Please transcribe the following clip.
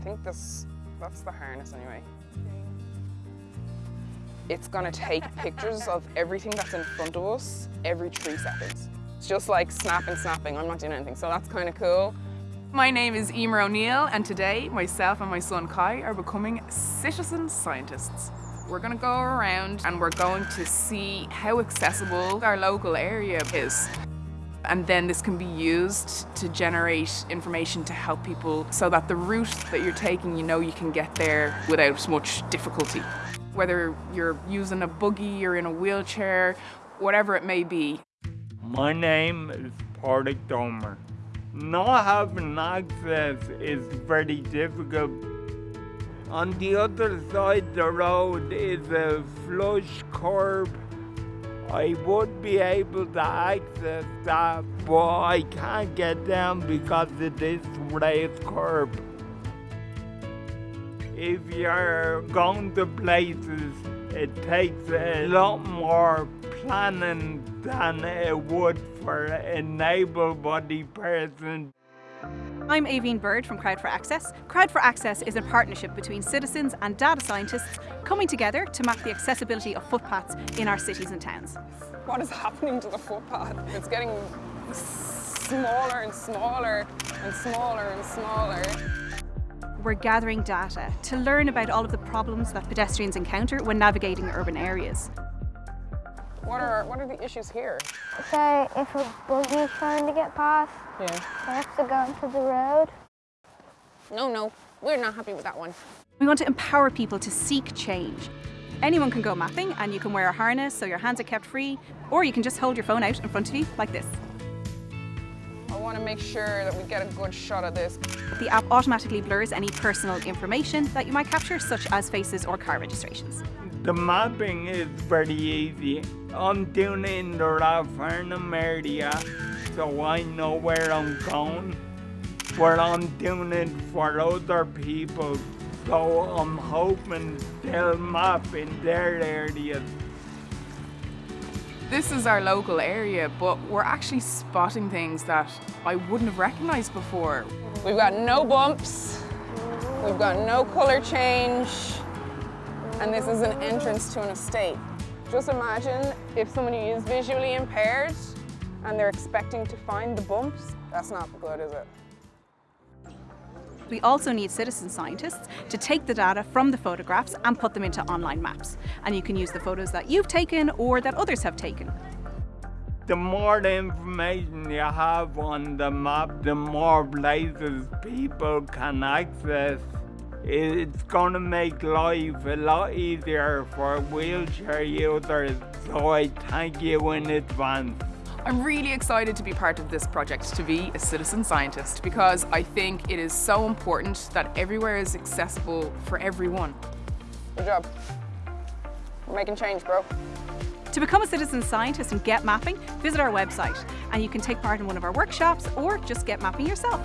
I think this, that's the harness anyway. It's gonna take pictures of everything that's in front of us every three seconds. It's just like snapping, snapping. I'm not doing anything, so that's kind of cool. My name is Emer O'Neill and today myself and my son Kai are becoming citizen scientists. We're going to go around and we're going to see how accessible our local area is. And then this can be used to generate information to help people so that the route that you're taking, you know you can get there without much difficulty. Whether you're using a buggy or in a wheelchair, whatever it may be. My name is Patrick Domer. Not having access is very difficult. On the other side of the road is a flush curb. I would be able to access that, but I can't get down because of this raised curb. If you're going to places, it takes a lot more planning than it would for an able-bodied person. I'm Aveen Bird from Crowd for Access. Crowd for Access is a partnership between citizens and data scientists coming together to map the accessibility of footpaths in our cities and towns. What is happening to the footpath? It's getting smaller and smaller and smaller and smaller. We're gathering data to learn about all of the problems that pedestrians encounter when navigating urban areas. What are, what are the issues here? Say if a buggy is trying to get past, Yeah. they have to go into the road. No, no, we're not happy with that one. We want to empower people to seek change. Anyone can go mapping and you can wear a harness so your hands are kept free, or you can just hold your phone out in front of you like this. I want to make sure that we get a good shot of this. The app automatically blurs any personal information that you might capture, such as faces or car registrations. The mapping is very easy. I'm doing it in the Rathfarnham area, so I know where I'm going. But I'm doing it for other people, so I'm hoping they'll map in their areas. This is our local area, but we're actually spotting things that I wouldn't have recognised before. We've got no bumps, we've got no colour change, and this is an entrance to an estate. Just imagine if somebody is visually impaired and they're expecting to find the bumps, that's not good, is it? We also need citizen scientists to take the data from the photographs and put them into online maps. And you can use the photos that you've taken or that others have taken. The more information you have on the map, the more places people can access. It's going to make life a lot easier for wheelchair users, so I thank you in advance. I'm really excited to be part of this project, to be a citizen scientist, because I think it is so important that everywhere is accessible for everyone. Good job. We're making change, bro. To become a citizen scientist and get mapping, visit our website and you can take part in one of our workshops or just get mapping yourself.